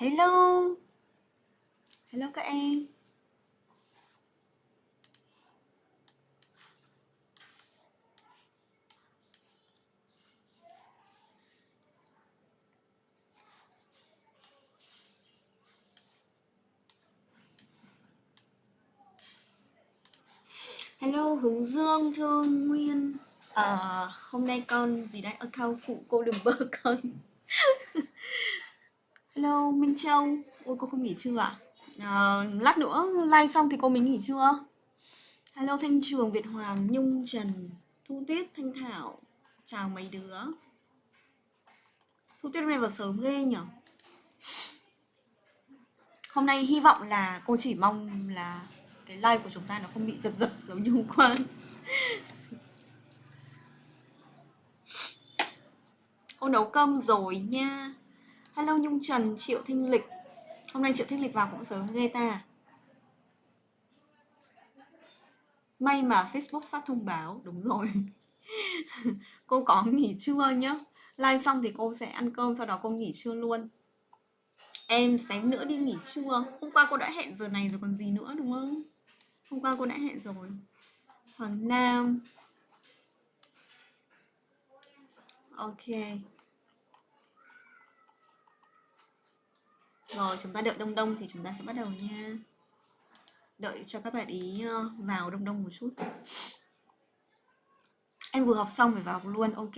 Hello. Hello các em. Hello Hướng Dương, Thương Nguyên. À, Hôm nay con gì đấy, account phụ cô đừng bơ con Hello Minh Châu. Ôi cô không nghỉ trưa à? à Lát nữa live xong thì cô mình nghỉ trưa. Hello Thanh Trường, Việt Hoàng, Nhung, Trần Thu Tuyết, Thanh Thảo. Chào mấy đứa. Thu Tuyết hôm nay vào sớm ghê nhở? Hôm nay hy vọng là cô chỉ mong là cái live của chúng ta nó không bị giật giật giống như hôm qua. Cô nấu cơm rồi nha hello nhung trần, triệu thanh lịch. Hôm nay triệu thanh lịch vào cũng sớm ghê ta. May mà facebook phát thông báo, đúng rồi. Cô có nghỉ trưa nhá. Live xong thì cô sẽ ăn cơm, sau đó cô nghỉ trưa luôn. Em xém nữa đi nghỉ trưa. Hôm qua cô đã hẹn giờ này rồi còn gì nữa, đúng không? Hôm qua cô đã hẹn rồi. Hoàng nam. Ok. Rồi chúng ta đợi đông đông thì chúng ta sẽ bắt đầu nha. Đợi cho các bạn ý ờ, vào đông đông một chút. Em vừa học xong phải vào luôn ok.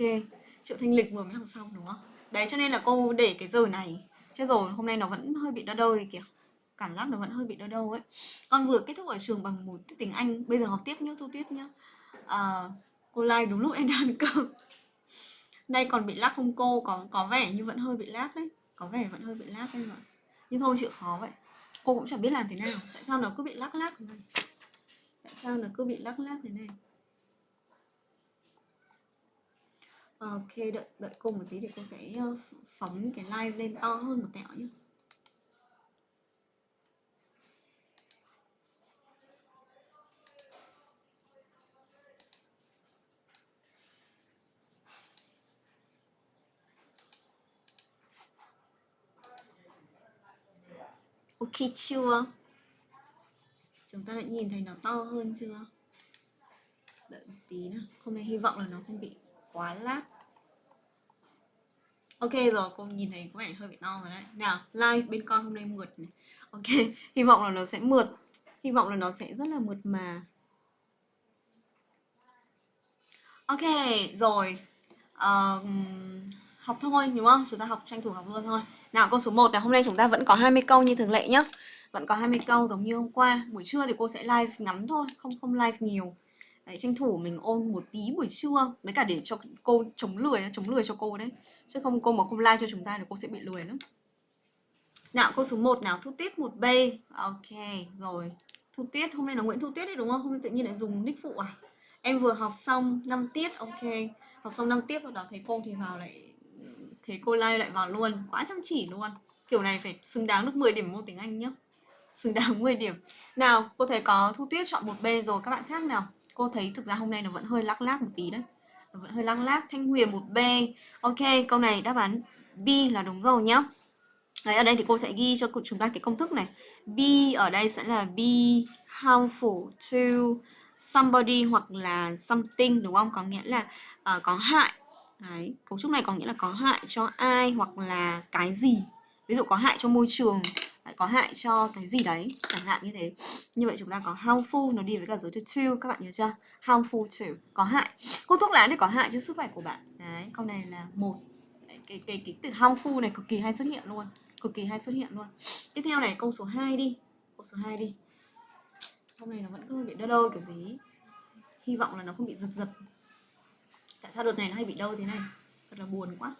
Triệu thanh lịch vừa mới học xong đúng không? Đấy cho nên là cô để cái giờ này. Chứ rồi hôm nay nó vẫn hơi bị đau đâu kìa. Cảm giác nó vẫn hơi bị đau đâu ấy. Con vừa kết thúc ở trường bằng một tiếng anh bây giờ học tiếp nhá thu tiếp nhá. À, cô like đúng lúc em đang ăn cơm đây còn bị lag không cô? Có có vẻ như vẫn hơi bị lag đấy. Có vẻ vẫn hơi bị lag đấy mà nhưng thôi, chịu khó vậy. Cô cũng chẳng biết làm thế nào. Tại sao nó cứ bị lắc lắc thế này? Tại sao nó cứ bị lắc lắc thế này? Ok, đợi đợi cô một tí để cô sẽ ờ, phóng cái live lên to hơn một tẹo nhé ok chưa? Chúng ta đã nhìn thấy nó to hơn chưa? Đợi một tí nữa hôm nay hy vọng là nó không bị quá lát. Ok rồi cô nhìn thấy có vẻ hơi bị to rồi đấy. Nào like bên con hôm nay mượt này. Ok hy vọng là nó sẽ mượt. Hy vọng là nó sẽ rất là mượt mà. Ok rồi. Um, học thôi đúng không? Chúng ta học tranh thủ học luôn thôi. Nào câu số 1 là hôm nay chúng ta vẫn có 20 câu như thường lệ nhá. Vẫn có 20 câu giống như hôm qua. Buổi trưa thì cô sẽ live ngắn thôi, không không live nhiều. Đấy, tranh thủ mình ôn một tí buổi trưa Mấy cả để cho cô chống lười chống lười cho cô đấy chứ không cô mà không like cho chúng ta thì cô sẽ bị lười lắm nào câu số 1 nào thu tiết một b ok rồi thu tiết hôm nay là nguyễn thu tuyết đấy đúng không hôm nay tự nhiên lại dùng nick phụ à em vừa học xong 5 tiết ok học xong 5 tiết rồi đó thấy cô thì vào lại thế cô lai lại vào luôn quá chăm chỉ luôn. Kiểu này phải xứng đáng được 10 điểm môn tiếng Anh nhá. Xứng đáng 10 điểm. Nào cô thấy có thu tuyết chọn một B rồi các bạn khác nào? Cô thấy thực ra hôm nay nó vẫn hơi lắc lác một tí đấy. Nó vẫn hơi lắc lác. Thanh huyền một B. Ok câu này đáp án B là đúng rồi nhá. Đấy, ở đây thì cô sẽ ghi cho chúng ta cái công thức này. B ở đây sẽ là be harmful to somebody hoặc là something đúng không? Có nghĩa là uh, có hại Đấy, cấu trúc này có nghĩa là có hại cho ai hoặc là cái gì? Ví dụ có hại cho môi trường có hại cho cái gì đấy chẳng hạn như thế. Như vậy chúng ta có harmful nó đi với cả dấu chữ to các bạn nhớ chưa? Harmful to có hại. Hút thuốc lá thì có hại cho sức khỏe của bạn. Đấy câu này là một. Cái cái cái từ harmful này cực kỳ hay xuất hiện luôn cực kỳ hay xuất hiện luôn. Tiếp theo này câu số 2 đi. Câu số 2 đi. Câu này nó vẫn cứ bị đơ đơ kiểu gì. Hy vọng là nó không bị giật giật tại sao đợt này nó hay bị đau thế này thật là buồn quá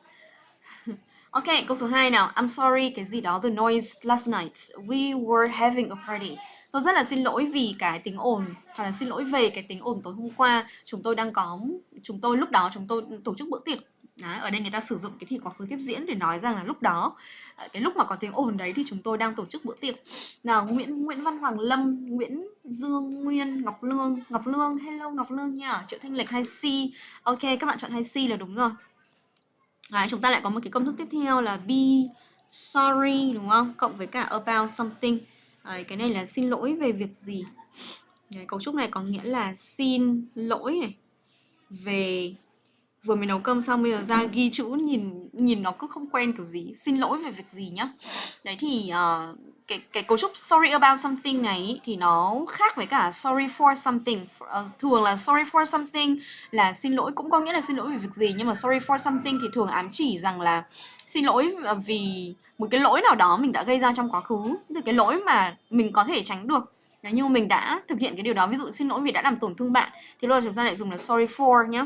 Ok, câu số 2 nào. I'm sorry cái gì đó the noise last night. We were having a party. Tôi rất là xin lỗi vì cái tiếng ồn, hoặc là xin lỗi về cái tiếng ồn tối hôm qua. Chúng tôi đang có chúng tôi lúc đó chúng tôi tổ chức bữa tiệc Đấy, ở đây người ta sử dụng cái thì quá khứ tiếp diễn để nói rằng là lúc đó ờ, cái lúc mà có tiếng ồn đấy thì chúng tôi đang tổ chức bữa tiệc nào Nguyễn Nguyễn Văn Hoàng Lâm Nguyễn Dương Nguyên Ngọc Lương Ngọc Lương hello Ngọc Lương nha Triệu Thanh Lịch hay c ok các bạn chọn hay c là đúng rồi đấy, chúng ta lại có một cái công thức tiếp theo là be sorry đúng không? Cộng với cả about something. Đấy, cái này là xin lỗi về việc gì? Đấy, cấu trúc này có nghĩa là xin lỗi này về vừa mới nấu cơm xong bây giờ ra ghi chữ nhìn nhìn nó cứ không quen kiểu gì. Xin lỗi về việc gì nhá. Đấy thì uh, cái cái cấu trúc sorry about something này ý, thì nó khác với cả sorry for something. Uh, thường là sorry for something là xin lỗi cũng có nghĩa là xin lỗi về việc gì nhưng mà sorry for something thì thường ám chỉ rằng là xin lỗi ờ, vì một cái lỗi nào đó mình đã gây ra trong quá khứ. Từ cái lỗi mà mình có thể tránh được. Đấy, nhưng mà mình đã thực hiện cái điều đó ví dụ xin lỗi vì đã làm tổn thương bạn thì lúc đó chúng ta lại dùng là sorry for nhé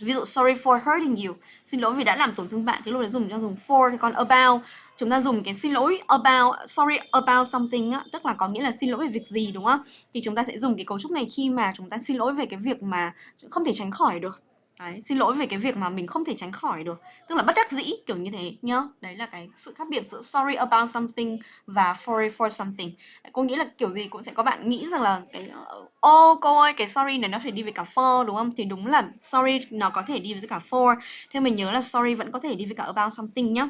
ví dụ sorry for hurting you. Xin lỗi vì đã làm tổn thương bạn thì lúc đấy dùng cho dùng for thì còn about. Chúng ta dùng cái xin lỗi about sorry about something á, tức là có nghĩa là xin lỗi về việc gì đúng không? Thì chúng ta sẽ dùng cái cấu trúc này khi mà chúng ta xin lỗi về cái việc mà không thể tránh khỏi được. Đấy, xin lỗi về cái việc mà mình không thể tránh khỏi được. Tức là bất đắc dĩ kiểu như thế nhá Đấy là cái sự khác biệt giữa sorry about something và sorry for something. Cô nghĩ là kiểu gì cũng sẽ có bạn nghĩ rằng là cái ờ, Ô oh, cô ơi cái sorry này nó phải đi với cả for đúng không? Thì đúng là sorry nó có thể đi với cả for. Thế mình nhớ là sorry vẫn có thể đi với cả about something nhá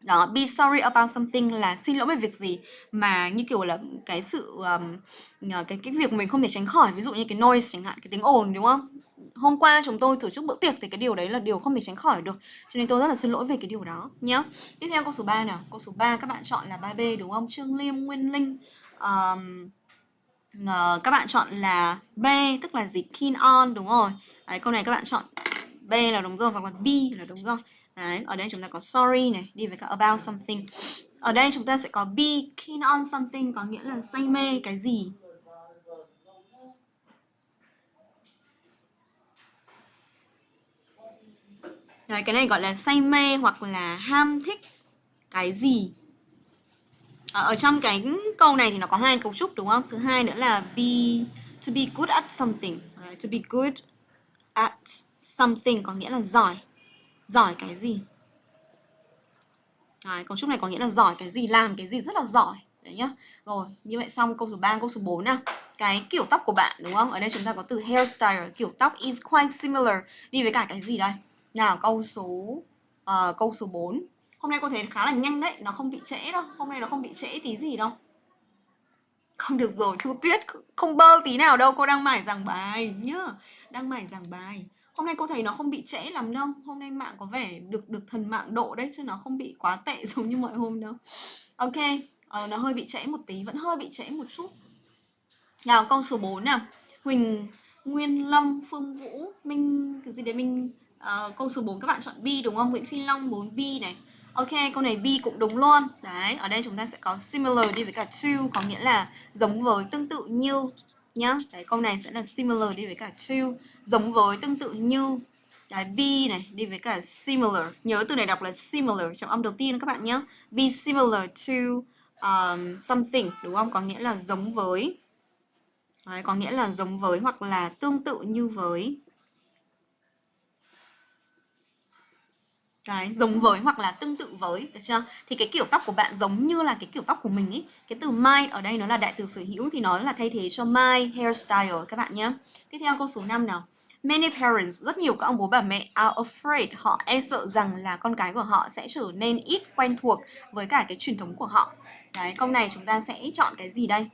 đó be sorry about something là xin lỗi về việc gì. Mà như kiểu là cái sự um, cái cái việc mình không thể tránh khỏi ví dụ như cái noise chẳng hạn cái tiếng ồn đúng không? Hôm qua chúng tôi tổ chức bữa tiệc thì cái điều đấy là điều không thể tránh khỏi được. Cho nên tôi rất là xin lỗi về cái điều đó nhé tiếp theo câu số 3 nào. Câu số 3 các bạn chọn là 3B đúng không? Trương Liêm Nguyên Linh. Um, uh, các bạn chọn là B tức là gì? Keen on đúng rồi. Đấy, câu này các bạn chọn B là đúng rồi hoặc là B là đúng rồi đấy ở đây chúng ta có sorry này đi với cả about something ở đây chúng ta sẽ có be keen on something có nghĩa là say mê cái gì Đấy, cái này gọi là say mê hoặc là ham thích cái gì ở, ở trong cái câu này thì nó có hai cấu trúc đúng không? Thứ hai nữa là be to be good at something. Uh, to be good at something có nghĩa là giỏi. Giỏi cái gì? Đấy, cấu trúc này có nghĩa là giỏi cái gì, làm cái gì rất là giỏi. Đấy nhá. Rồi, như vậy xong câu số 3, câu số 4 nào. Cái kiểu tóc của bạn đúng không? Ở đây chúng ta có từ hairstyle, kiểu tóc is quite similar. Đi với cả cái gì đây? Nào câu số uh, câu số 4 Hôm nay cô thấy khá là nhanh đấy Nó không bị trễ đâu Hôm nay nó không bị trễ tí gì đâu Không được rồi Thu Tuyết không bơ tí nào đâu Cô đang mải giảng bài nhá Đang mải giảng bài Hôm nay cô thấy nó không bị trễ lắm đâu Hôm nay mạng có vẻ được được thần mạng độ đấy Chứ nó không bị quá tệ giống như mọi hôm đâu Ok ờ, Nó hơi bị trễ một tí Vẫn hơi bị trễ một chút Nào câu số 4 nào Huỳnh Nguyên Lâm Phương Vũ Minh cái gì đấy minh uh, câu số 4 các bạn chọn B đúng không? Nguyễn Phi Long 4B này. Ok, câu này B cũng đúng luôn. Đấy, ở đây chúng ta sẽ có similar đi với cả to có nghĩa là giống với, tương tự như nhá. Đấy, câu này sẽ là similar đi với cả to, giống với, tương tự như. Đấy, be này đi với cả similar. Nhớ từ này đọc là similar trong âm đầu tiên các bạn nhé. Be similar to um, something đúng không? Có nghĩa là giống với. Đấy, có nghĩa là giống với hoặc là tương tự như với cái giống với hoặc là tương tự với được chưa? Thì cái kiểu tóc của bạn giống như là cái kiểu tóc của mình ý. Cái từ my ở đây nó là đại từ sở hữu thì nó là thay thế cho my hairstyle các bạn nhé tiếp theo câu số 5 nào. Many parents, rất nhiều các ông bố bà mẹ are afraid, họ e sợ rằng là con cái của họ sẽ trở nên ít quen thuộc với cả cái truyền thống của họ. Đấy, câu này chúng ta sẽ chọn cái gì đây?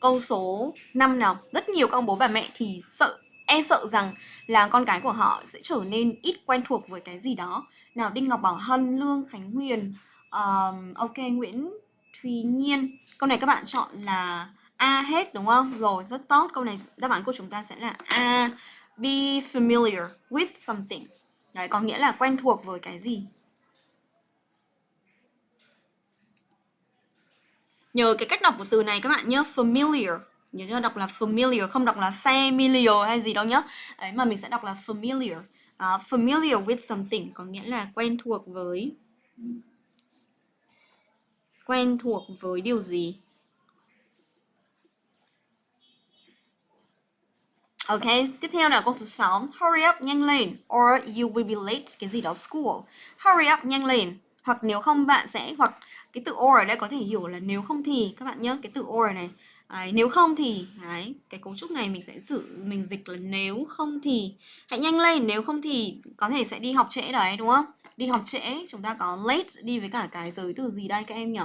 Câu số 5 nào, rất nhiều các ông bố bà mẹ thì sợ e sợ rằng là con cái của họ sẽ trở nên ít quen thuộc với cái gì đó. Nào đinh ngọc bảo hân lương khánh huyền um, ok nguyễn thùy nhiên. Câu này các bạn chọn là a hết đúng không? Rồi rất tốt. Câu này đáp án của chúng ta sẽ là a. Be familiar with something. Đấy có nghĩa là quen thuộc với cái gì. Nhờ cái cách đọc của từ này các bạn nhớ familiar nhớ cho đọc là familiar không đọc là familiar hay gì đâu nhá ấy mà mình sẽ đọc là familiar. Uh, familiar with something có nghĩa là quen thuộc với. Quen thuộc với điều gì? Ok, tiếp theo là câu số 6 Hurry up, nhanh lên Or you will be late, cái gì đó school. Hurry up, nhanh lên. Hoặc nếu không bạn sẽ Hoặc cái từ or ở đây có thể hiểu là nếu không thì. Các bạn nhớ cái từ or này. Đấy, nếu không thì đấy, cái cấu trúc này mình sẽ giữ mình dịch là nếu không thì hãy nhanh lên nếu không thì có thể sẽ đi học trễ đấy đúng không? Đi học trễ chúng ta có late đi với cả cái giới từ gì đây các em nhỉ?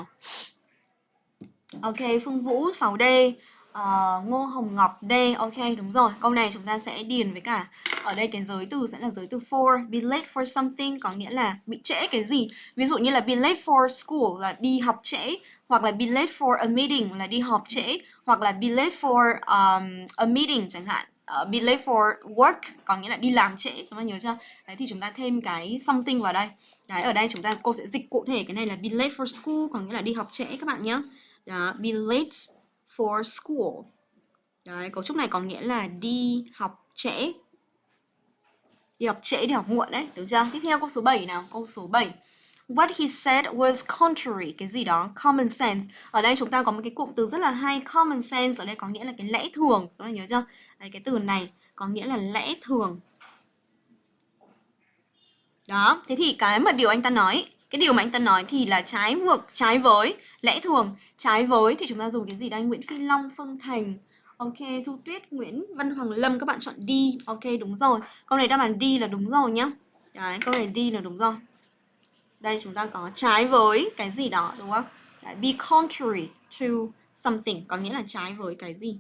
Ok phương vũ 6D uh, Ngô Hồng Ngọc D Ok đúng rồi. Câu này chúng ta sẽ điền với cả Ở đây cái giới từ sẽ là giới từ for Be late for something có nghĩa là bị trễ cái gì. Ví dụ như là be late for school là đi học trễ Hoặc là be late for a meeting là đi họp trễ Hoặc là be late for um, a meeting chẳng hạn. Uh, be late for work có nghĩa là đi làm trễ chúng ta nhớ chưa? Đấy thì chúng ta thêm cái something vào đây. Đấy ở đây chúng ta cô sẽ dịch cụ thể cái này là be late for school có nghĩa là đi học trễ các bạn nhé đó be late for school. Đấy, cấu trúc này có nghĩa là đi học trễ. Đi học trễ, đi học muộn đấy, được chưa? Tiếp theo câu số 7 nào, câu số 7. What he said was contrary, cái gì đó, common sense. Ở đây chúng ta có một cái cụm từ rất là hay, common sense, ở đây có nghĩa là cái lẽ thường. Các bạn nhớ chưa? Đấy, cái từ này có nghĩa là lẽ thường. Đó, thế thì cái mà điều anh ta nói cái điều mà anh ta nói thì là trái ngược trái với lẽ thường trái với thì chúng ta dùng cái gì đây Nguyễn Phi Long Phương Thành Ok, Thu Tuyết, Nguyễn Văn Hoàng Lâm các bạn chọn D. Ok, đúng rồi. Câu này đáp án D là đúng rồi nhá. Đấy, câu này D là đúng rồi. Đây chúng ta có trái với cái gì đó đúng không? Đấy, be contrary to something có nghĩa là trái với cái gì.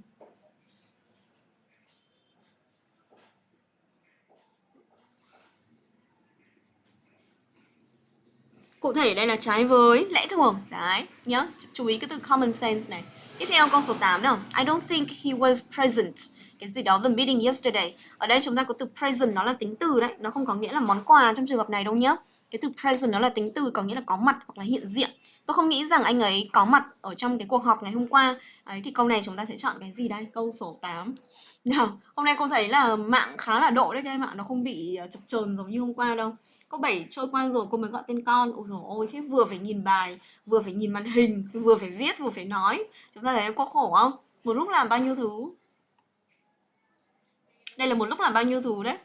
Cụ thể đây là trái với lẽ thường. Đấy, nhớ, chú ý cái từ common sense này. Tiếp theo câu số 8 nào. I don't think he was present. Cái gì đó the meeting yesterday. Ở đây chúng ta có từ present nó là tính từ đấy, nó không có nghĩa là món quà trong trường hợp này đâu nhá. Cái từ present nó là tính từ có nghĩa là có mặt hoặc là hiện diện. Tôi không nghĩ rằng anh ấy có mặt ở trong cái cuộc họp ngày hôm qua. Đấy thì câu này chúng ta sẽ chọn cái gì đây? Câu số 8. Nào, hôm nay cô thấy là mạng khá là độ đấy các em ạ, nó không bị ờ, chập chờn giống như hôm qua đâu. Câu 7 trôi qua rồi cô mới gọi tên con. Ôi dồi ôi, thế vừa phải nhìn bài, vừa phải nhìn màn hình, vừa phải viết, vừa phải nói. Chúng ta thấy có khổ không? Một lúc làm bao nhiêu thứ? Đây là một lúc làm bao nhiêu thứ đấy?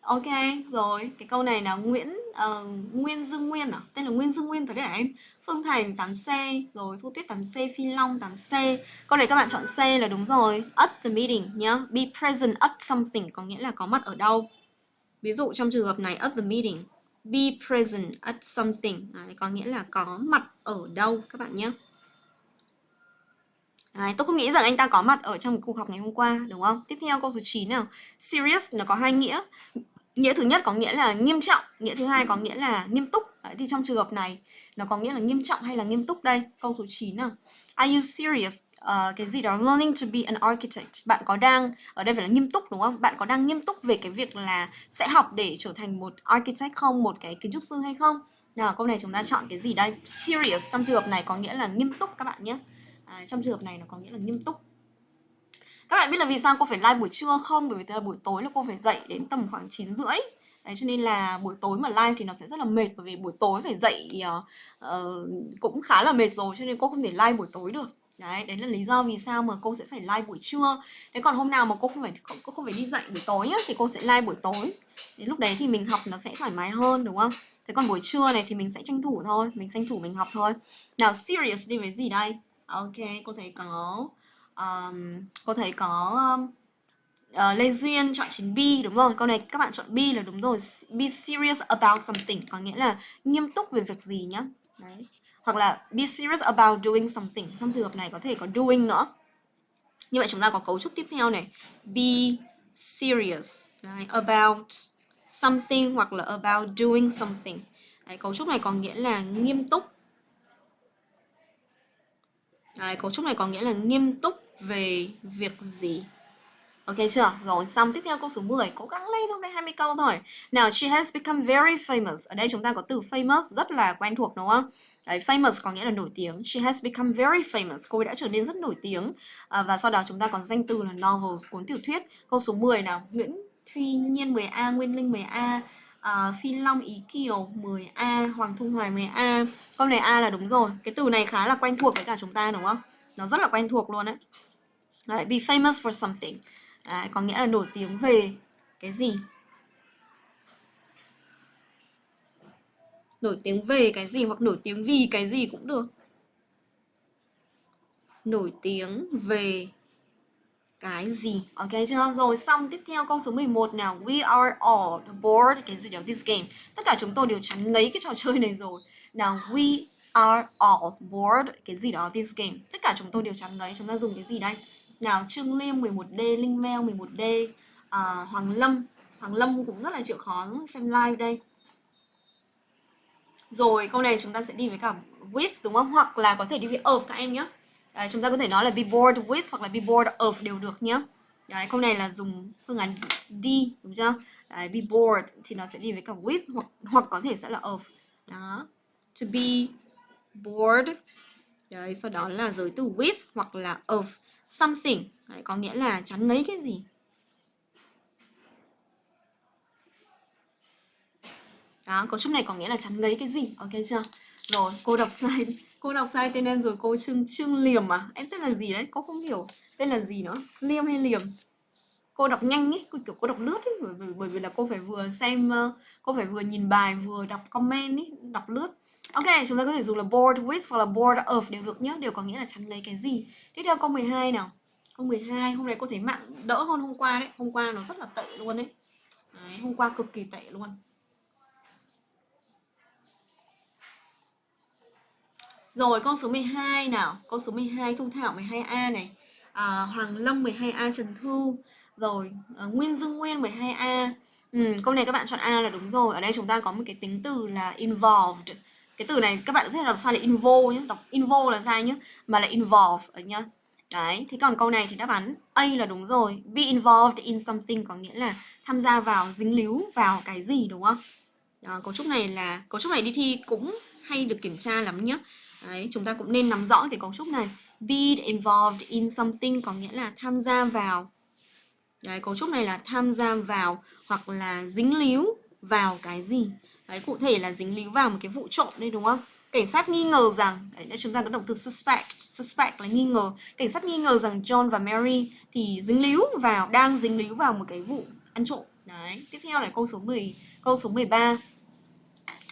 Ok, rồi, cái câu này là Nguyễn uh, Nguyên Dương Nguyên à? Tên là Nguyên Dương Nguyên thật đấy hả em? Phương Thành 8C, rồi Thu Tuyết 8C, Phi Long 8C. Câu này các bạn chọn C là đúng rồi. At the meeting nhá. Be present at something có nghĩa là có mặt ở đâu. Ví dụ trong trường hợp này at the meeting, be present at something đấy, có nghĩa là có mặt ở đâu các bạn nhé. Đấy, tôi không nghĩ rằng anh ta có mặt ở trong cuộc họp ngày hôm qua, đúng không? Tiếp theo câu số 9 nào. Serious nó có hai nghĩa nghĩa thứ nhất có nghĩa là nghiêm trọng nghĩa thứ hai có nghĩa là nghiêm túc Đấy, thì trong trường hợp này nó có nghĩa là nghiêm trọng hay là nghiêm túc đây câu số 9 nào are you serious uh, cái gì đó learning to be an architect. Bạn có đang ở đây phải là nghiêm túc đúng không? Bạn có đang nghiêm túc về cái việc là sẽ học để trở thành một architect không? Một cái kiến trúc sư hay không? Nào câu này chúng ta chọn cái gì đây? Serious trong trường hợp này có nghĩa là nghiêm túc các bạn nhé. À, trong trường hợp này nó có nghĩa là nghiêm túc. Các bạn biết là vì sao cô phải live buổi trưa không? Bởi vì là buổi tối là cô phải dậy đến tầm khoảng 9 rưỡi. Đấy cho nên là buổi tối mà live thì nó sẽ rất là mệt Bởi vì buổi tối phải dậy uh, uh, cũng khá là mệt rồi Cho nên cô không thể live buổi tối được. Đấy, đấy là lý do vì sao mà cô sẽ phải live buổi trưa. Thế còn hôm nào mà cô không phải cô không phải đi dậy buổi tối nhá, Thì cô sẽ live buổi tối. Đến lúc đấy thì mình học nó sẽ thoải mái hơn đúng không? Thế còn buổi trưa này thì mình sẽ tranh thủ thôi Mình tranh thủ mình học thôi. Nào serious đi với gì đây? Ok, cô thấy có um, cô thấy có um, uh, Lê Duyên chọn chính B đúng rồi câu này các bạn chọn B là đúng rồi. Be serious about something có nghĩa là nghiêm túc về việc gì nhá? Đấy. hoặc là be serious about doing something. Trong trường hợp này có thể có doing nữa. Như vậy chúng ta có cấu trúc tiếp theo này. Be serious. Đấy. about something hoặc là about doing something. Đấy, cấu trúc này có nghĩa là nghiêm túc. Đấy, cấu trúc này có nghĩa là nghiêm túc về việc gì? Ok chưa? Rồi, xong tiếp theo câu số 10 Cố gắng lên hôm nay 20 câu thôi. Nào, she has become very famous. Ở đây chúng ta có từ famous rất là quen thuộc đúng không? Đấy, famous có nghĩa là nổi tiếng. She has become very famous. Cô ấy đã trở nên rất nổi tiếng. À, Và sau đó chúng ta còn danh từ là novels, cuốn tiểu thuyết. Câu số 10 nào? Nguyễn Thuy Nhiên 10A, Nguyên Linh 10A uh, à, Phi Long Ý Kiều 10A, Hoàng Thu Hoài 10A Câu này A là đúng rồi. Cái từ này khá là quen thuộc với cả chúng ta đúng không? Nó rất là quen thuộc luôn đấy Đấy, be famous for something. Đấy, có nghĩa là nổi tiếng về cái gì? Nổi tiếng về cái gì hoặc nổi tiếng vì cái gì cũng được. Nổi tiếng về cái gì? Ok chưa? Rồi xong tiếp theo câu số 11 nào. We are all bored. Cái gì đó this game. Tất cả chúng tôi đều chán ngấy cái trò chơi này rồi. Nào we are all bored. Cái gì đó this game. Tất cả chúng tôi đều chán ngấy chúng ta dùng cái gì đây? Nào Trương Liêm 11D Linh Meo 11D à, Hoàng Lâm Hoàng Lâm cũng rất là chịu khó xem live đây rồi câu này chúng ta sẽ đi với cả with đúng không hoặc là có thể đi với of các em nhé Đấy, chúng ta có thể nói là be bored with hoặc là be bored of đều được nhé Đấy, câu này là dùng phương án D đúng chưa? Đấy, be bored thì nó sẽ đi với cả with hoặc hoặc có thể sẽ là of. Đó. To be bored. Đấy, sau đó là giới từ with hoặc là of something. Đấy, có nghĩa là chắn lấy cái gì. Đó, cấu trúc này có nghĩa là chắn lấy cái gì. Ok chưa? Rồi, cô đọc sai cô đọc sai tên em rồi cô trương trương liềm à em tên là gì đấy cô không hiểu tên là gì nữa liêm hay liềm cô đọc nhanh ấy cô kiểu cô đọc lướt ấy bởi, bởi, bởi vì là cô phải vừa xem ờ, cô phải vừa nhìn bài vừa đọc comment ấy đọc lướt. Ok chúng ta có thể dùng là bored with hoặc là bored of đều được nhé đều có nghĩa là chẳng lấy cái gì. Tiếp theo câu 12 nào. Câu 12 hôm nay cô thấy mạng đỡ hơn hôm qua đấy hôm qua nó rất là tệ luôn đấy, đấy hôm qua cực kỳ tệ luôn. Rồi câu số 12 nào. Câu số 12 Thu Thảo 12A này. À, Hoàng Long 12A Trần thu. Rồi à, Nguyên Dương Nguyên 12A ừ, Câu này các bạn chọn A là đúng rồi Ở đây chúng ta có một cái tính từ là involved Cái từ này các bạn sẽ đọc sai là involve nhé Đọc involve là sai nhé Mà là involve ở nhá Đấy, thế còn câu này thì đáp án A là đúng rồi Be involved in something có nghĩa là tham gia vào, dính líu vào cái gì đúng không? Đó, cấu trúc này là, cấu trúc này đi thi cũng hay được kiểm tra lắm nhé Đấy, chúng ta cũng nên nắm rõ cái cấu trúc này. Be involved in something có nghĩa là tham gia vào. Đấy, cấu trúc này là tham gia vào hoặc là dính líu vào cái gì. Đấy, cụ thể là dính líu vào một cái vụ trộm đây đúng không? Cảnh sát nghi ngờ rằng, đấy, chúng ta có động từ suspect, suspect là nghi ngờ. Cảnh sát nghi ngờ rằng John và Mary thì dính líu vào, đang dính líu vào một cái vụ ăn trộm. Đấy, tiếp theo là câu số 10, câu số 13.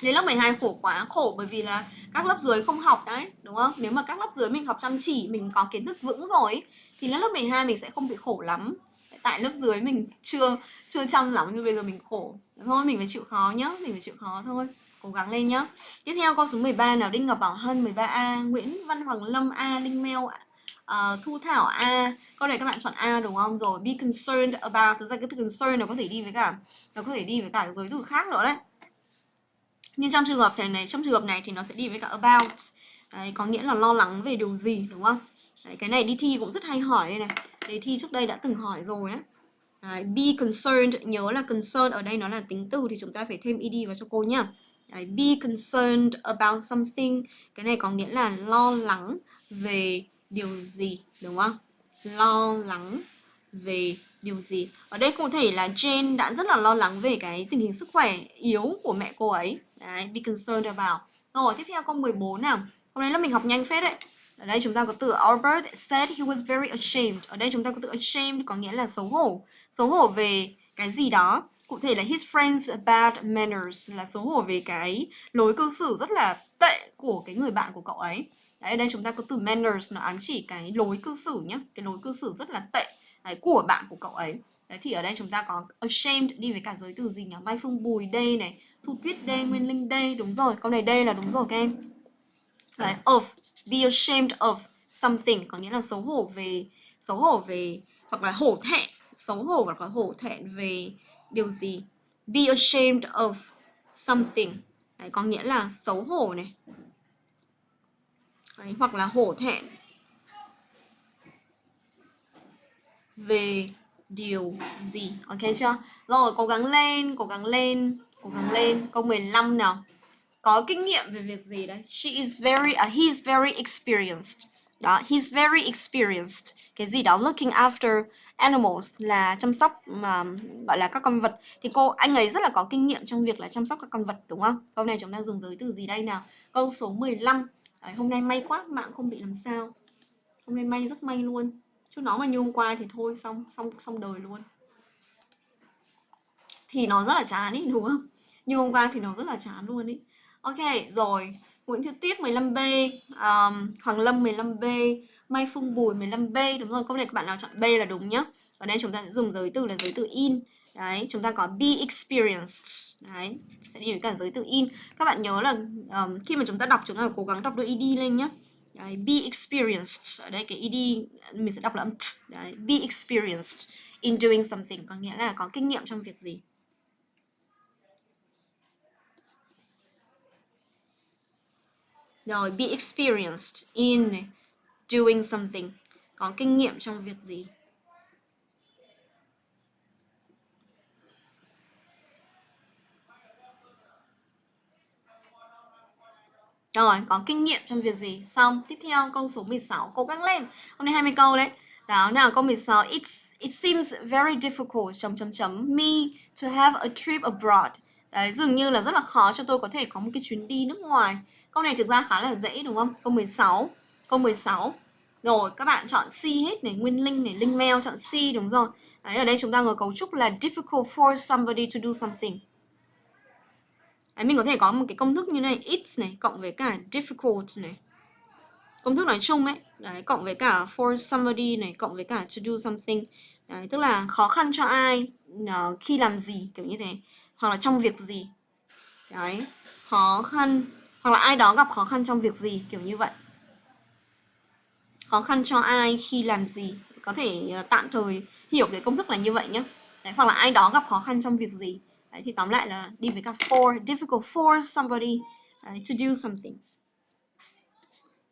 Đến lớp 12 khổ quá, khổ bởi vì là các lớp dưới không học đấy, đúng không? Nếu mà các lớp dưới mình học chăm chỉ, mình có kiến thức vững rồi thì lớp 12 mình sẽ không bị khổ lắm. Tại lớp dưới mình chưa chưa chăm lắm nhưng bây giờ mình khổ. Thôi mình phải chịu khó nhá, mình phải chịu khó thôi. Cố gắng lên nhá. Tiếp theo câu số 13 nào Đinh Ngọc Bảo Hân 13A, Nguyễn Văn Hoàng Lâm A, Linh mel uh, ờ, Thu Thảo A Câu này các bạn chọn A đúng không? Rồi be concerned about Thực ra cái từ concern nó có thể đi với cả Nó có thể đi với cả giới từ khác nữa đấy nhưng trong trường hợp này, này trong trường hợp này thì nó sẽ đi với cả about đấy, có nghĩa là lo lắng về điều gì đúng không đấy, cái này đi thi cũng rất hay hỏi đây này đề thi trước đây đã từng hỏi rồi đấy Đấy, be concerned nhớ là concerned ở đây nó là tính từ thì chúng ta phải thêm ed vào cho cô nhá Đấy, be concerned about something cái này có nghĩa là lo lắng về điều gì đúng không lo lắng về điều gì ở đây cụ thể là Jane đã rất là lo lắng về cái tình hình sức khỏe yếu của mẹ cô ấy Đấy, be concerned about. Rồi, tiếp theo câu 14 nào. Hôm nay là mình học nhanh phết đấy. Ở đây chúng ta có từ Albert said he was very ashamed. Ở đây chúng ta có từ ashamed có nghĩa là xấu hổ. Xấu hổ về cái gì đó. Cụ thể là his friends bad manners là xấu hổ về cái lối cư xử rất là tệ của cái người bạn của cậu ấy. Đấy, ở đây chúng ta có từ manners nó ám chỉ cái lối cư xử nhé. Cái lối cư xử rất là tệ đấy, của bạn của cậu ấy. Đấy thì ở đây chúng ta có ashamed đi với cả giới từ gì nhỉ? Mai Phương Bùi đây này, Thu Tuyết D, Nguyên Linh D, đúng rồi, câu này D là đúng rồi các em. Đấy, of, be ashamed of something có nghĩa là xấu hổ về xấu hổ về hoặc là hổ thẹn, xấu hổ hoặc là hổ thẹn về điều gì. Be ashamed of something. Đấy, có nghĩa là xấu hổ này. Đấy, hoặc là hổ thẹn về điều gì. Ok chưa? Rồi, cố gắng lên, cố gắng lên cố gắng lên câu 15 nào có kinh nghiệm về việc gì đấy. She is very uh, he's very experienced. Đó he's very experienced. Cái gì đó looking after animals là chăm sóc mà gọi là các con vật. Thì cô anh ấy rất là có kinh nghiệm trong việc là chăm sóc các con vật đúng không? Câu này chúng ta dùng giới từ gì đây nào? Câu số 15 đấy, hôm nay may quá mạng không bị làm sao. Hôm nay may rất may luôn. Chứ nó mà như hôm qua thì thôi xong xong xong đời luôn. Thì nó rất là chán ý đúng không? Như hôm qua thì nó rất là chán luôn ý ok rồi. Nguyễn Thị Tuyết 15B um, Hoàng Lâm 15B Mai Phương Bùi 15B đúng rồi câu này các bạn nào chọn B là đúng nhá. Ở đây chúng ta sẽ dùng giới từ là giới từ in. Đấy chúng ta có be experienced. Đấy sẽ đi với cả giới từ in. Các bạn nhớ là um, khi mà chúng ta đọc chúng ta phải cố gắng đọc đôi ed lên nhá. Đấy, be experienced. Ở đây cái ed mình sẽ đọc là âm đấy, be experienced in doing something. Có nghĩa là có kinh nghiệm trong việc gì. Rồi be experienced in doing something có kinh nghiệm trong việc gì Rồi, có kinh nghiệm trong việc gì? Xong, tiếp theo câu số 16, cố gắng lên. Hôm nay 20 câu đấy. Đó, nào câu 16, It's, it seems very difficult chấm chấm chấm me to have a trip abroad. Đấy, dường như là rất là khó cho tôi có thể có một cái chuyến đi nước ngoài. Câu này thực ra khá là dễ đúng không? Câu 16. Câu 16. Rồi, các bạn chọn C hết này, Nguyên Linh này, Linh Mail chọn C đúng rồi. Đấy, ở đây chúng ta ngồi cấu trúc là difficult for somebody to do something. Đấy, mình có thể có một cái công thức như này it's này cộng với cả difficult này công thức nói chung ấy đấy cộng với cả for somebody này cộng với cả to do something đấy tức là khó khăn cho ai uh, khi làm gì kiểu như thế hoặc là trong việc gì đấy khó khăn hoặc là ai đó gặp khó khăn trong việc gì kiểu như vậy khó khăn cho ai khi làm gì có thể ờ, tạm thời hiểu cái công thức là như vậy nhé đấy, hoặc là ai đó gặp khó khăn trong việc gì Đấy, thì tóm lại là đi với cả for, difficult for somebody đấy, to do something.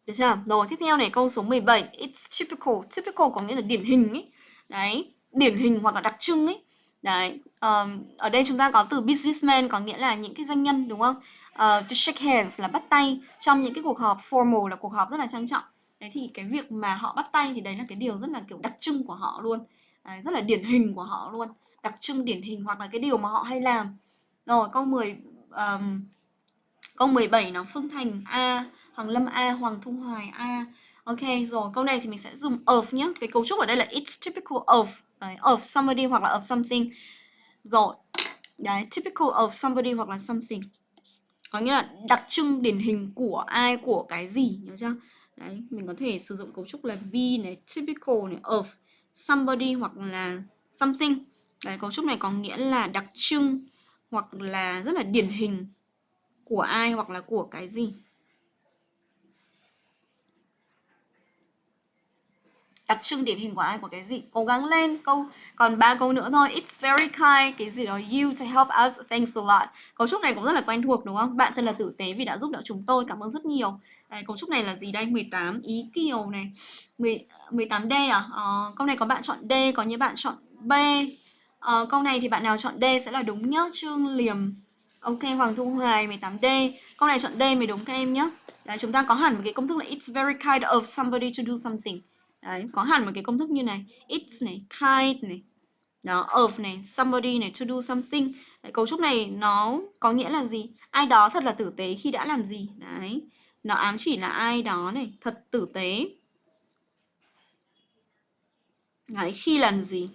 Được chưa? Rồi, tiếp theo này câu số 17. It's typical. Typical có nghĩa là điển hình ấy. Đấy, điển hình hoặc là đặc trưng ấy. Đấy, um, ở đây chúng ta có từ businessman có nghĩa là những cái doanh nhân đúng không? Uh, to shake hands là bắt tay trong những cái cuộc họp formal là cuộc họp rất là trang trọng. Đấy thì cái việc mà họ bắt tay thì đấy là cái điều rất là kiểu đặc trưng của họ luôn. Đấy, rất là điển hình của họ luôn đặc trưng điển hình hoặc là cái điều mà họ hay làm rồi câu 10 um, câu 17 nó Phương Thành A Hoàng Lâm A Hoàng Thu Hoài A Ok rồi câu này thì mình sẽ dùng of nhé cái cấu trúc ở đây là it's typical of đấy, of somebody hoặc là of something. Rồi đấy typical of somebody hoặc là something. Có nghĩa là đặc trưng điển hình của ai của cái gì nhớ chưa? Đấy mình có thể sử dụng cấu trúc là be này typical này of somebody hoặc là something. Đấy, cấu trúc này có nghĩa là đặc trưng hoặc là rất là điển hình của ai hoặc là của cái gì. Đặc trưng điển hình của ai? Của cái gì? Cố gắng lên. Câu còn ba câu nữa thôi. It's very kind. Cái gì đó you to help us. Thanks a lot. Cấu trúc này cũng rất là quen thuộc đúng không? Bạn thật là tử tế vì đã giúp đỡ chúng tôi. Cảm ơn rất nhiều. Đây, cấu trúc này là gì đây? 18 ý kiều này. 10, 18 d à? Ờ, câu này có bạn chọn d có những bạn chọn b. Ờ, câu này thì bạn nào chọn D sẽ là đúng nhá. Trương Liềm. Ok, Hoàng Thu Hoài 18D. Câu này chọn D mới đúng các em nhé. Đấy, chúng ta có hẳn một cái công thức là it's very kind of somebody to do something. Đấy, có hẳn một cái công thức như này. It's này, kind này. Đó, of này, somebody này, to do something. Đấy, cấu trúc này nó có nghĩa là gì? Ai đó thật là tử tế khi đã làm gì. Đấy, nó ám chỉ là ai đó này, thật tử tế. Đấy, khi làm gì?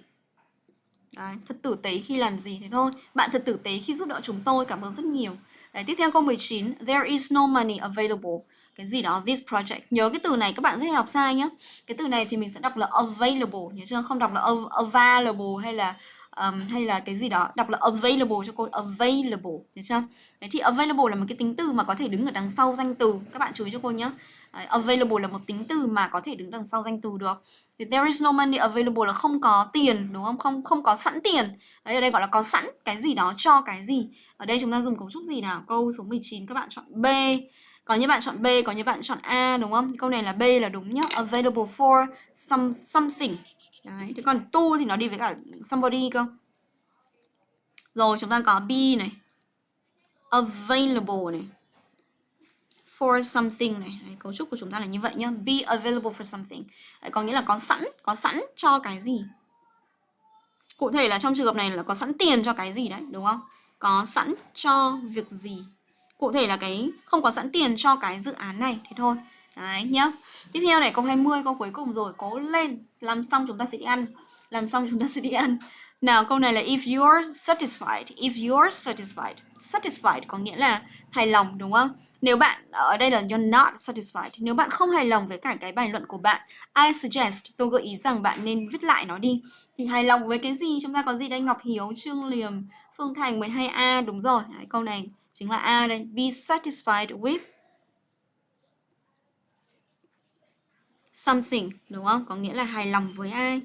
Đấy, thật tử tế khi làm gì thế thôi Bạn thật tử tế khi giúp đỡ chúng tôi Cảm ơn rất nhiều Đấy, Tiếp theo câu 19 There is no money available cái gì đó This project. Nhớ cái từ này các bạn rất hay đọc sai nhá. Cái từ này thì mình sẽ đọc là available Nhớ chưa? Không đọc là available hay là um, hay là cái gì đó. Đọc là available cho cô available được chưa? Đấy thì available là một cái tính từ mà có thể đứng ở đằng sau danh từ. Các bạn chú ý cho cô nhé đấy, available là một tính từ mà có thể đứng đằng sau danh từ được. Thì there is no money available là không có tiền đúng không? Không không có sẵn tiền. Đấy ở đây gọi là có sẵn cái gì đó cho cái gì. Ở đây chúng ta dùng cấu trúc gì nào? Câu số 19 các bạn chọn b có những bạn chọn B, có những bạn chọn A đúng không? Câu này là B là đúng nhá. Available for some something. Đấy, thế còn to thì nó đi với cả somebody cơ. Rồi chúng ta có B này. Available này. For something này. Đấy, cấu trúc của chúng ta là như vậy nhá. Be available for something. Đấy, có nghĩa là có sẵn, có sẵn cho cái gì. Cụ thể là trong trường hợp này là có sẵn tiền cho cái gì đấy, đúng không? Có sẵn cho việc gì Cụ thể là cái không có sẵn tiền cho cái dự án này Thế thôi Đấy nhá Tiếp theo này câu 20 câu cuối cùng rồi Cố lên Làm xong chúng ta sẽ đi ăn Làm xong chúng ta sẽ đi ăn Nào câu này là if you're satisfied, if you're satisfied. Satisfied có nghĩa là hài lòng đúng không? Nếu bạn ở đây là you're not satisfied. Nếu bạn không hài lòng với cả cái bài luận của bạn, I suggest tôi gợi ý rằng bạn nên viết lại nó đi. Thì hài lòng với cái gì? Chúng ta có gì đây? Ngọc Hiếu, Trương Liềm, Phương Thành 12A đúng rồi. Đấy, câu này chính là A đây. Be satisfied with something đúng không? Có nghĩa là hài lòng với ai?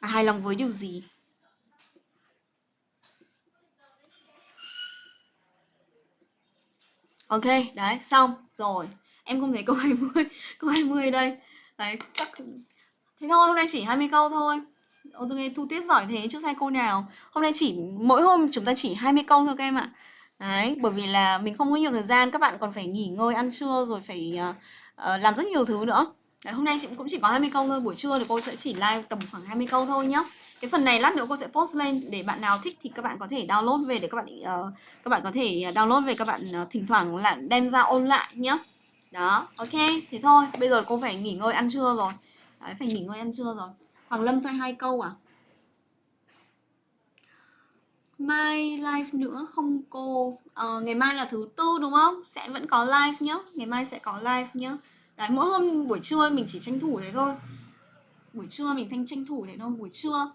À, hài lòng với điều gì? Ok, đấy, xong. Rồi, em không thấy câu 20 Câu 20 đây Đấy, chắc Thế thôi, hôm nay chỉ 20 câu thôi Ô, tôi nghe thu tiết giỏi thế chứ sai cô nào Hôm nay chỉ, mỗi hôm chúng ta chỉ 20 câu thôi các em ạ Đấy, bởi vì là mình không có nhiều thời gian Các bạn còn phải nghỉ ngơi, ăn trưa Rồi phải uh, làm rất nhiều thứ nữa. Đấy, hôm nay chị cũng chỉ có 20 câu thôi Buổi trưa thì cô sẽ chỉ live tầm khoảng 20 câu thôi nhá. Cái phần này lát nữa cô sẽ post lên để bạn nào thích thì các bạn có thể download về để các bạn uh, các bạn có thể download về các bạn uh, thỉnh thoảng là đem ra ôn lại nhá. Đó ok thế thôi bây giờ cô phải nghỉ ngơi ăn trưa rồi. Đấy phải nghỉ ngơi ăn trưa rồi. Hoàng lâm sai hai câu à? Mai live nữa không cô? Uh, ngày mai là thứ tư đúng không? Sẽ vẫn có live nhá. Ngày mai sẽ có live nhá. Đấy mỗi hôm buổi trưa mình chỉ tranh thủ thế thôi. Buổi trưa mình thanh tranh thủ thế thôi buổi trưa.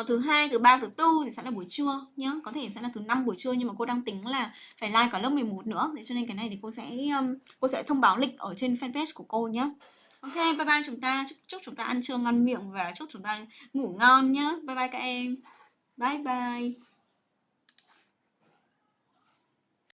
Uh, thứ hai thứ ba thứ tư thì sẽ là buổi trưa nhá. Có thể sẽ là thứ năm buổi trưa nhưng mà cô đang tính là phải live cả lớp 11 nữa. Thế cho nên cái này thì cô sẽ um, cô sẽ thông báo lịch ở trên fanpage của cô nhé ok bye bye chúng ta. Chúc, chúc chúng ta ăn trưa ngon miệng và chúc chúng ta ngủ ngon nhá. Bye bye các em. Bye bye.